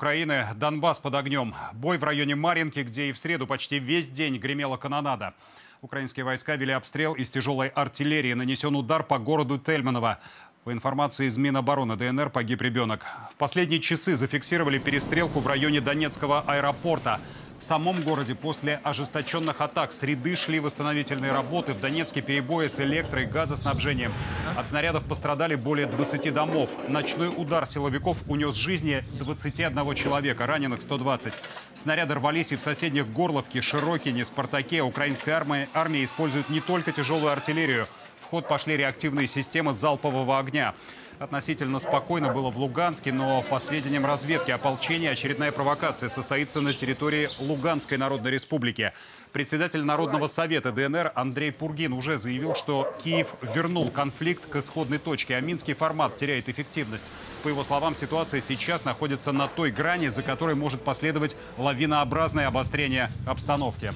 Украины Донбасс под огнем. Бой в районе Маринки, где и в среду почти весь день гремела канонада. Украинские войска вели обстрел из тяжелой артиллерии. Нанесен удар по городу Тельманово. По информации из Минобороны ДНР погиб ребенок. В последние часы зафиксировали перестрелку в районе Донецкого аэропорта. В самом городе после ожесточенных атак с ряды шли восстановительные работы. В Донецке перебои с электро- и газоснабжением. От снарядов пострадали более 20 домов. Ночной удар силовиков унес жизни 21 человека, раненых 120. Снаряды рвались и в соседних Горловке, Широкине, Спартаке. Украинская армия, армия использует не только тяжелую артиллерию. В ход пошли реактивные системы залпового огня. Относительно спокойно было в Луганске, но по сведениям разведки ополчения очередная провокация состоится на территории Луганской Народной Республики. Председатель Народного совета ДНР Андрей Пургин уже заявил, что Киев вернул конфликт к исходной точке, а минский формат теряет эффективность. По его словам, ситуация сейчас находится на той грани, за которой может последовать лавинообразное обострение обстановки.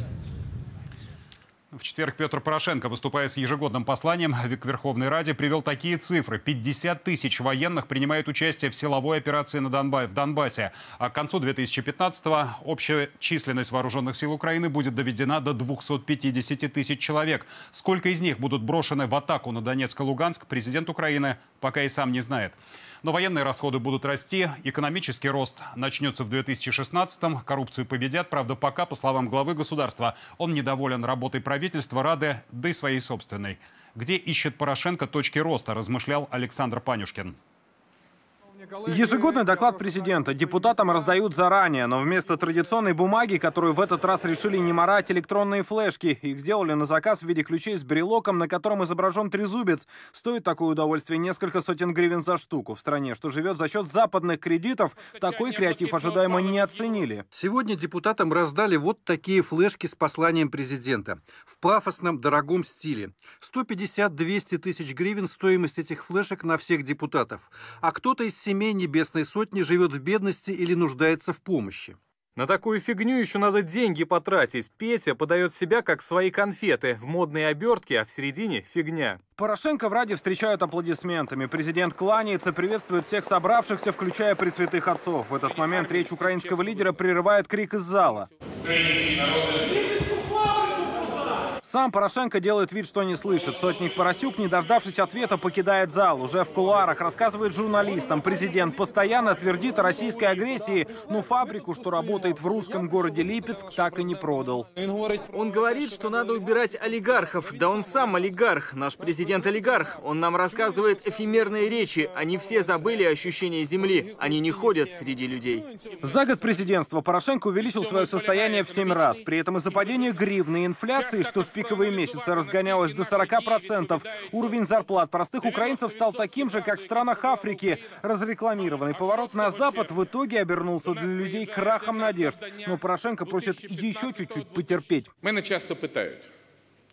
В четверг Петр Порошенко, выступая с ежегодным посланием к Верховной Раде, привел такие цифры. 50 тысяч военных принимают участие в силовой операции на Донбассе, в Донбассе. А к концу 2015-го общая численность вооруженных сил Украины будет доведена до 250 тысяч человек. Сколько из них будут брошены в атаку на Донецк и Луганск, президент Украины пока и сам не знает. Но военные расходы будут расти, экономический рост начнется в 2016-м, коррупцию победят. Правда, пока, по словам главы государства, он недоволен работой правительства, Рады, да и своей собственной. Где ищет Порошенко точки роста, размышлял Александр Панюшкин. Ежегодный доклад президента депутатам раздают заранее, но вместо традиционной бумаги, которую в этот раз решили не морать, электронные флешки. Их сделали на заказ в виде ключей с брелоком, на котором изображен трезубец. Стоит такое удовольствие несколько сотен гривен за штуку. В стране, что живет за счет западных кредитов, такой креатив ожидаемо не оценили. Сегодня депутатам раздали вот такие флешки с посланием президента. В пафосном, дорогом стиле. 150-200 тысяч гривен стоимость этих флешек на всех депутатов. А кто-то из семей Небесной Сотни живет в бедности или нуждается в помощи. На такую фигню еще надо деньги потратить. Петя подает себя как свои конфеты. В модной обертке, а в середине фигня. Порошенко в Раде встречают аплодисментами. Президент кланяется, приветствует всех собравшихся, включая пресвятых отцов. В этот момент речь украинского лидера прерывает крик из зала. Сам Порошенко делает вид, что не слышит. Сотник Поросюк, не дождавшись ответа, покидает зал. Уже в кулуарах рассказывает журналистам. Президент постоянно твердит о российской агрессии, но фабрику, что работает в русском городе Липецк, так и не продал. Он говорит, что надо убирать олигархов. Да он сам олигарх. Наш президент олигарх. Он нам рассказывает эфемерные речи. Они все забыли ощущение земли. Они не ходят среди людей. За год президентства Порошенко увеличил свое состояние в 7 раз. При этом из-за падения гривны и инфляции, что в пиковые месяцы разгонялось до 40%. Уровень зарплат простых украинцев стал таким же, как в странах Африки. Разрекламированный поворот на Запад в итоге обернулся для людей крахом надежд. Но Порошенко просит еще чуть-чуть потерпеть. Мене часто питають,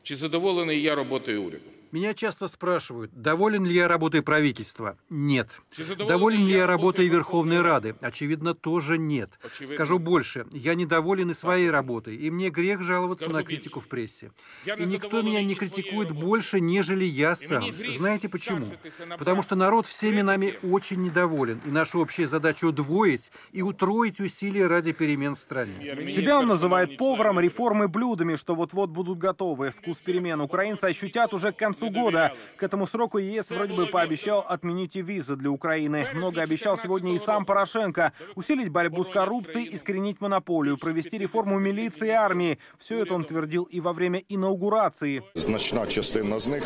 чи задоволений я роботою уряду. Меня часто спрашивают, доволен ли я работой правительства? Нет. Доволен ли я работой Верховной Рады? Очевидно, тоже нет. Скажу больше, я недоволен и своей работой, и мне грех жаловаться на критику в прессе. И никто меня не критикует больше, нежели я сам. Знаете почему? Потому что народ всеми нами очень недоволен, и наша общая задача удвоить и утроить усилия ради перемен в стране. Себя он называет поваром, реформы блюдами, что вот-вот будут готовы. Вкус перемен украинцы ощутят уже к концу года. К этому сроку ЕС вроде бы пообещал отменить и визы для Украины. Много обещал сегодня и сам Порошенко. Усилить борьбу с коррупцией, искоренить монополию, провести реформу милиции и армии. Все это он твердил и во время инаугурации. Значна частина з них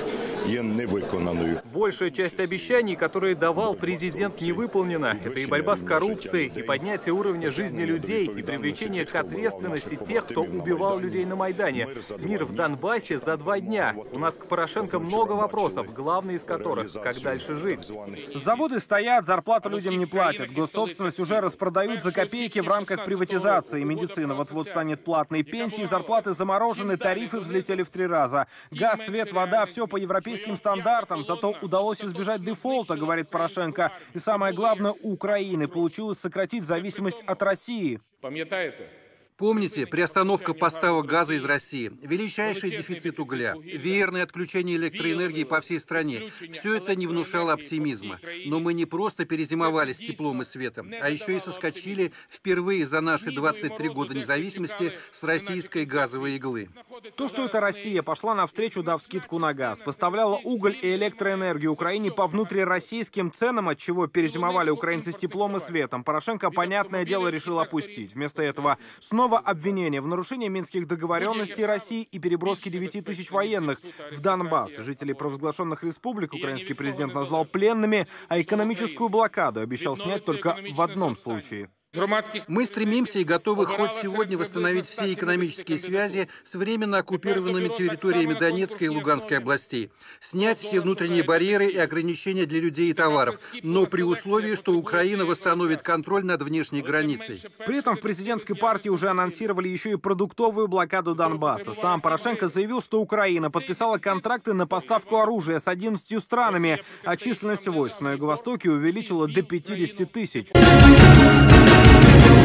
є невиконаною. Большая часть обещаний, которые давал президент, не выполнена. Это и борьба с коррупцией, и поднятие уровня жизни людей, и привлечение к ответственности тех, кто убивал людей на Майдане. Мир в Донбассе за два дня. У нас к Порошенко много вопросов, главный из которых – как дальше жить. Заводы стоят, зарплату людям не платят. Госсобственность уже распродают за копейки в рамках приватизации. Медицина вот-вот станет платной. Пенсии, зарплаты заморожены, тарифы взлетели в три раза. Газ, свет, вода – все по европейским стандартам. Зато удалось избежать дефолта, говорит Порошенко. И самое главное, у Украины получилось сократить зависимость от России. Пам'ятаєте, Помните, приостановка поставок газа из России, величайший дефицит угля, веерное отключение электроэнергии по всей стране. Все это не внушало оптимизма. Но мы не просто перезимовали с теплом и светом, а еще и соскочили впервые за наши 23 года независимости с российской газовой иглы. То, что эта Россия пошла навстречу, дав скидку на газ, поставляла уголь и электроэнергию Украине по внутрироссийским ценам, от чего перезимовали украинцы с теплом и светом, Порошенко, понятное дело, решил опустить. Вместо этого снова Снова обвинение в нарушении минских договоренностей России и переброске 9 тысяч военных в Донбасс. Жителей провозглашенных республик украинский президент назвал пленными, а экономическую блокаду обещал снять только в одном случае. Мы стремимся и готовы хоть сегодня восстановить все экономические связи с временно оккупированными территориями Донецкой и Луганской областей, снять все внутренние барьеры и ограничения для людей и товаров, но при условии, что Украина восстановит контроль над внешней границей. При этом в президентской партии уже анонсировали еще и продуктовую блокаду Донбасса. Сам Порошенко заявил, что Украина подписала контракты на поставку оружия с 11 странами, а численность войск на Юго-Востоке увеличила до 50 тысяч. Thank you.